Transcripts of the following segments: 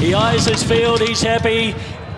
He eyes his field, he's happy.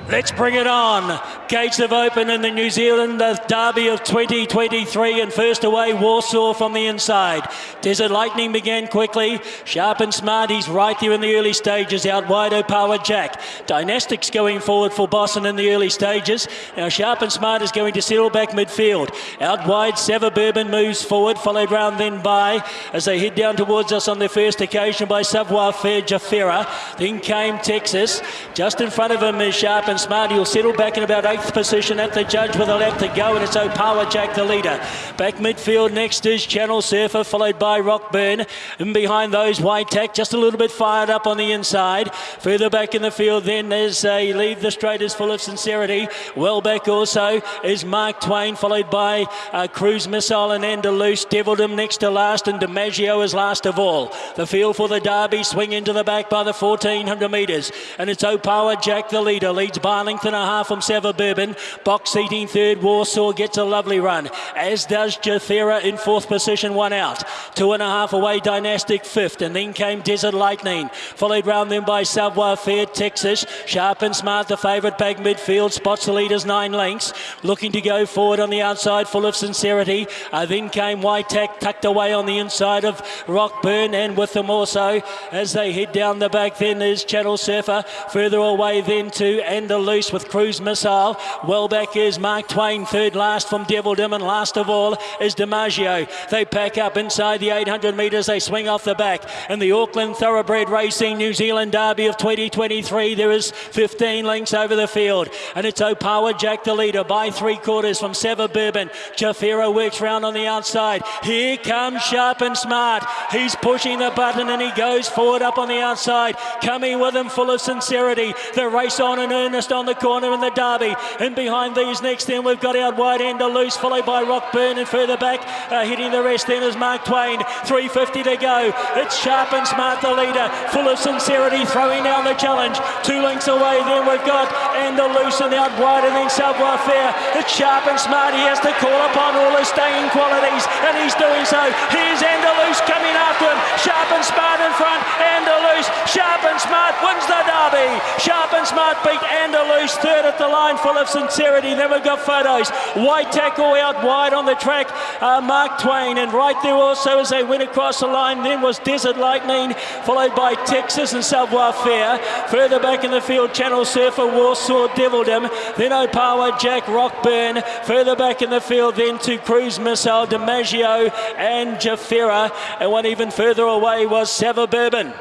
Let's bring it on. Gates have opened in the New Zealand Derby of 2023 and first away Warsaw from the inside. Desert Lightning began quickly. Sharp and smart, he's right there in the early stages. Out wide, Power Jack. Dynastics going forward for Boston in the early stages. Now Sharp and Smart is going to settle back midfield. Out wide, Sava Bourbon moves forward, followed round then by, as they head down towards us on their first occasion, by Savoir Fair Jafera. Then came Texas. Just in front of him is Sharp and Smart. He'll settle back in about eighth position at the judge with a lap to go, and it's Power Jack the leader. Back midfield next is Channel Surfer, followed by Rockburn. And behind those, White Tack just a little bit fired up on the inside. Further back in the field, then there's a Leave the Straight is full of sincerity. Well back also is Mark Twain, followed by uh, Cruise Missile and Andalus. Devildom next to last, and DiMaggio is last of all. The field for the Derby swing into the back by the 1400 metres, and it's Power Jack the leader. Leads by a length and a half from Sava Bourbon. Box seating third. Warsaw gets a lovely run, as does Jathera in fourth position, one out. Two and a half away, Dynastic fifth, and then came Desert Lightning, followed round then by Savoir Fair, Texas. Sharp and Smart, the favourite back midfield, spots the leaders nine lengths, looking to go forward on the outside, full of sincerity. Uh, then came White Tack, tucked away on the inside of Rockburn, and with them also as they head down the back. Then is Channel Surfer, further away then to Andalus with Cruise Missile. Well back is Mark Twain, third last from Devildom, and last of all is DiMaggio. They pack up inside the 800 metres, they swing off the back. In the Auckland Thoroughbred Racing New Zealand Derby of 2023, there is 15 lengths over the field. And it's Power Jack the leader by three quarters from Sava Bourbon. Jafero works round on the outside. Here comes Sharp and Smart. He's pushing the button and he goes forward up on the outside. Coming with him full of sincerity. The race on in earnest on the corner in the Derby. And behind these next then we've got out wide Andalus, followed by Rockburn and further back uh, hitting the rest then is Mark Twain. 350 to go. It's Sharp and Smart the leader. Full of sincerity throwing down the challenge. Two links away then we've got Andalus and out wide and then Savoir Fair. It's Sharp and Smart. He has to call upon all his staying qualities and he's doing so. Here's Andalus coming after him. Sharp and Smart in front. Andalus. Sharp and Smart wins the derby. Sharp and Smart beat Andalus third at the line full of sincerity. Then we've got photos. White Tack out wide on the track. Uh, Mark Twain and right there also as they went across the line then was Desert Lightning followed by Texas and Savoir Fair. Further back in the field Channel Surfer, Warsaw, Devildom. Then Opawa, Jack Rockburn. Further back in the field then to Cruise Missile, DiMaggio and Jafera. And one even further away was Sava Bourbon.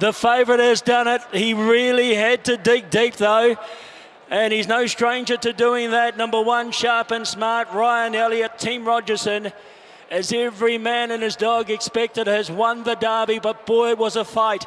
The favourite has done it. He really had to dig deep though. And he's no stranger to doing that. Number one, sharp and smart, Ryan Elliott, Team Rogerson. As every man and his dog expected, has won the derby, but boy, it was a fight.